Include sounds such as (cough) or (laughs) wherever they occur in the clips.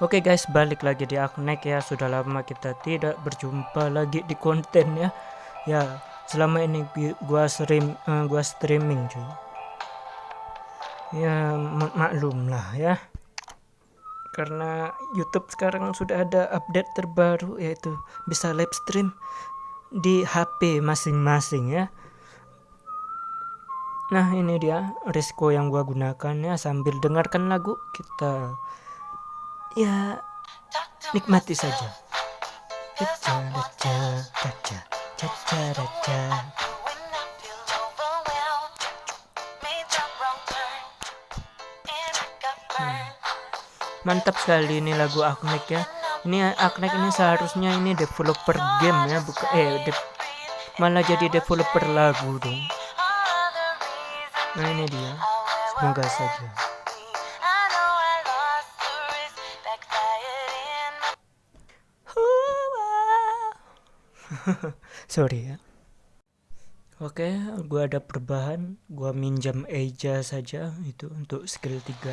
Oke guys, balik lagi di Aknek ya. Sudah lama kita tidak berjumpa lagi di konten ya. Ya, selama ini gua stream uh, gua streaming cuy. Ya, mak maklum lah ya. Karena YouTube sekarang sudah ada update terbaru yaitu bisa live stream di HP masing-masing ya. Nah, ini dia risiko yang gua gunakan ya sambil dengarkan lagu kita ya nikmati saja. Hmm. mantap sekali ini lagu Aknek ya. Ini Aknek ini seharusnya ini developer game ya bukan eh de malah jadi developer lagu dong. Nah ini dia. Semoga saja (laughs) sorry ya. Oke gua ada perubahan gua minjam Eja saja itu untuk skill 3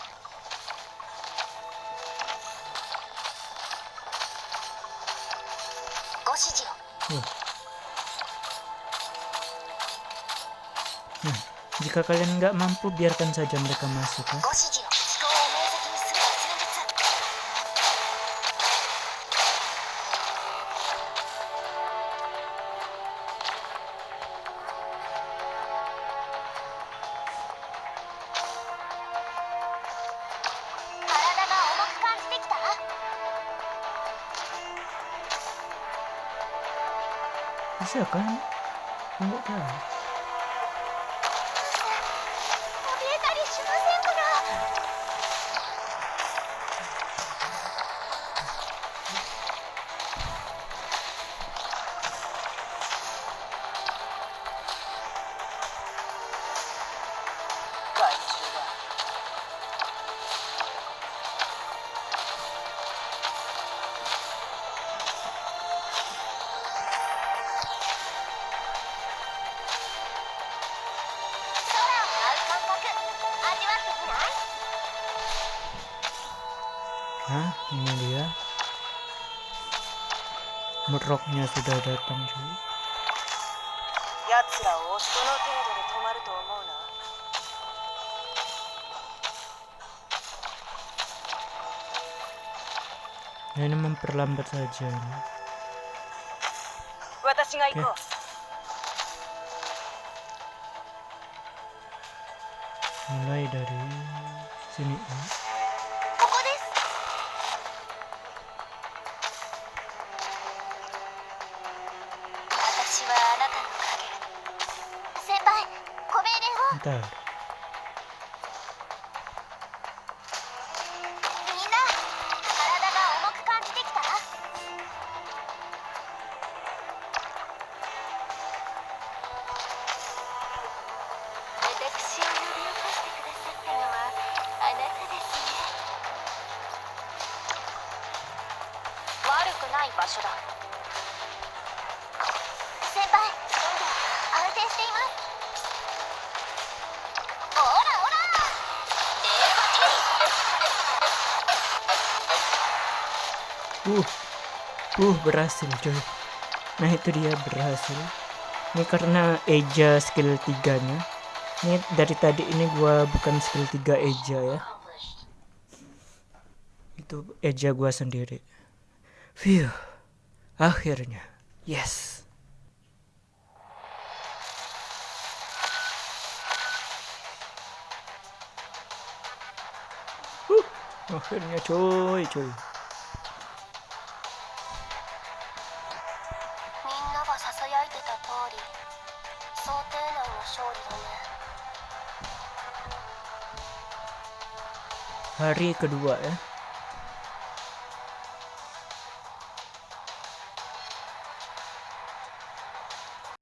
ご指示を、Nah, jika kalian nggak mampu, biarkan saja mereka masuk ya. 足が変えない動か。ない怯えたりしません nah ini dia. Meroknya sudah datang cuy nah, ini memperlambat saja okay. mulai dari sini ya. みんな体が重く感じてきた私を呼び起こしてくださったのはあなたですね悪くない場所だ先輩安定しています Uh, uh berhasil coy. Nah itu dia berhasil. Ini karena Eja skill 3 nya. Ini dari tadi ini gua bukan skill 3 Eja ya. Itu Eja gua sendiri. Phew. Akhirnya. Yes. Huh, akhirnya coy coy. Hari kedua ya